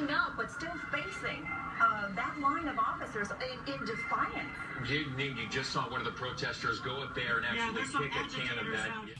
backing up, but still facing uh, that line of officers in, in defiance. You, you just saw one of the protesters go up there and actually yeah, kick a can of that.